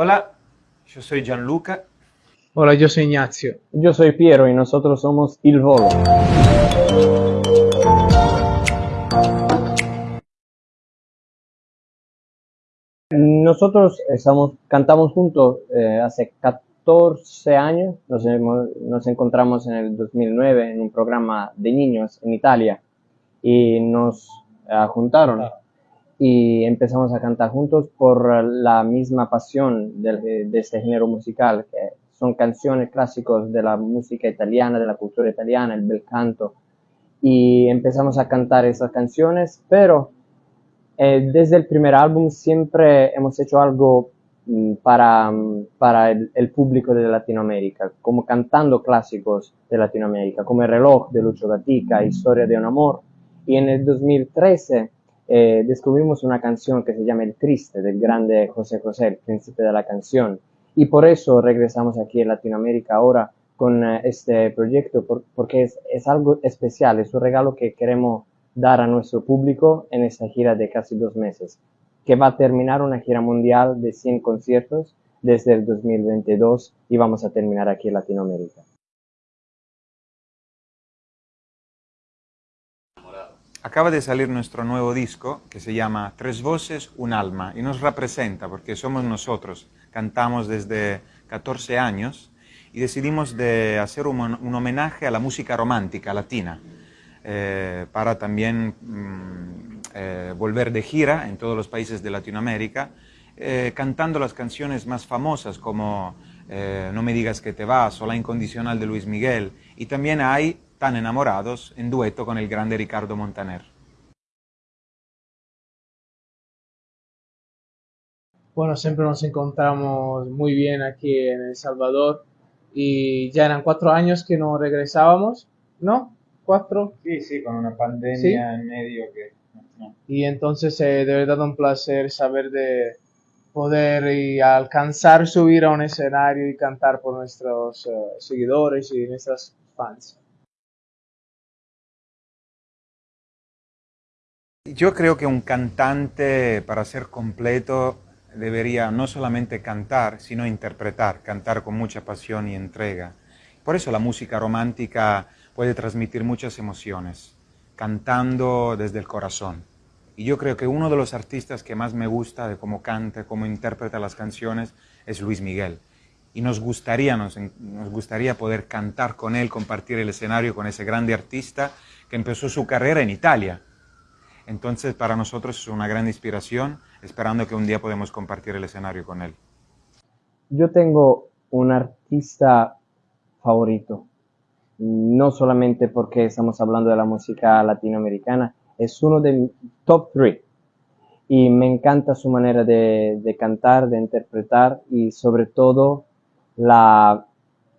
Hola, yo soy Gianluca. Hola, yo soy Ignacio. Yo soy Piero y nosotros somos Il Volo. Nosotros estamos, cantamos juntos eh, hace 14 años, nos, hemos- nos encontramos en el 2009 en un programa de niños en Italia y nos eh, juntaron y empezamos a cantar juntos por la misma pasión del- de este género musical, que son canciones clásicos de la música italiana, de la cultura italiana, el bel canto, y empezamos a cantar esas canciones, pero eh, desde el primer álbum siempre hemos hecho algo mm, para, para el, el público de Latinoamérica, como cantando clásicos de Latinoamérica, como El reloj de Lucho Gatica, Historia de un amor. Y en el 2013 eh, descubrimos una canción que se llama El Triste, del grande José José, el príncipe de la canción. Y por eso regresamos aquí en Latinoamérica ahora con eh, este proyecto, por- porque es, es algo especial, es un regalo que queremos dar a nuestro público en esta gira de casi dos meses, que va a terminar una gira mundial de 100 conciertos desde el 2022 y vamos a terminar aquí en Latinoamérica. Acaba de salir nuestro nuevo disco que se llama Tres voces, un alma y nos representa porque somos nosotros. Cantamos desde 14 años y decidimos de hacer un, homenaje a la música romántica latina eh, para también mm, eh, volver de gira en todos los países de Latinoamérica eh, cantando las canciones más famosas como No me digas que te vas o La incondicional de Luis Miguel y también hay Tan enamorados en dueto con el grande Ricardo Montaner. Bueno, siempre nos encontramos muy bien aquí en El Salvador y ya eran cuatro años que no regresábamos, ¿no? Cuatro. Sí, sí, con una pandemia Sí. en medio que... no. Y entonces eh, de verdad un placer saber de poder y alcanzar subir a un escenario y cantar por nuestros eh, seguidores y nuestras fans. Yo creo que un cantante, para ser completo, debería no solamente cantar, sino interpretar, cantar con mucha pasión y entrega. Por eso la música romántica puede transmitir muchas emociones, cantando desde el corazón. Y yo creo que uno de los artistas que más me gusta de cómo canta, cómo interpreta las canciones, es Luis Miguel. Y nos gustaría, nos, nos gustaría poder cantar con él, compartir el escenario con ese grande artista que empezó su carrera en Italia. Entonces, para nosotros es una gran inspiración, esperando que un día podamos compartir el escenario con él. Yo tengo un artista favorito, no solamente porque estamos hablando de la música latinoamericana, es uno de top 3 y me encanta su manera de, de cantar, de interpretar y sobre todo la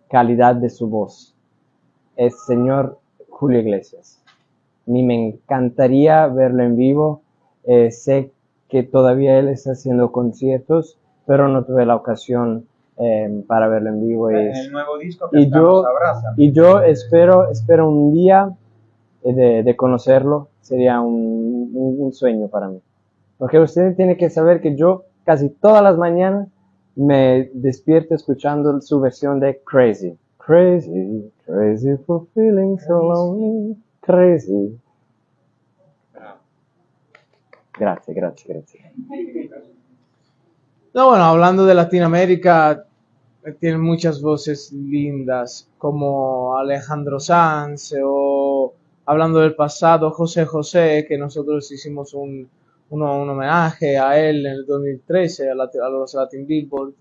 calidad de su voz. Es señor Julio Iglesias. Mí me encantaría verlo en vivo. Eh, sé que todavía él está haciendo conciertos, pero no tuve la ocasión eh, para verlo en vivo. En y- el nuevo disco que y estamos yo, y yo espero, espero un día eh, de, de conocerlo, sería un, un- un sueño para mí. Porque usted tiene que saber que yo casi todas las mañanas me despierto escuchando su versión de Crazy. Crazy, crazy for feeling so lonely, crazy. Gracias, gracias, gracias. No, bueno, hablando de Latinoamérica, tienen muchas voces lindas, como Alejandro Sanz, o hablando del pasado, José José, que nosotros hicimos un, uno- un homenaje a él en el 2013, a, Lati- a los Latin Billboard.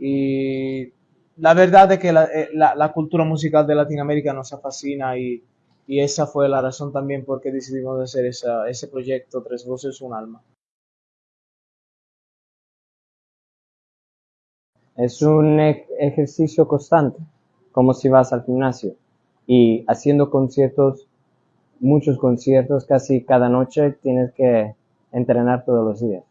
Y la verdad es que la, eh, la- la cultura musical de Latinoamérica nos fascina y, y esa fue la razón también por qué decidimos hacer esa- ese proyecto, Tres Voces, Un Alma. Es un ej- ejercicio constante, como si vas al gimnasio y haciendo conciertos, muchos conciertos, casi cada noche tienes que entrenar todos los días.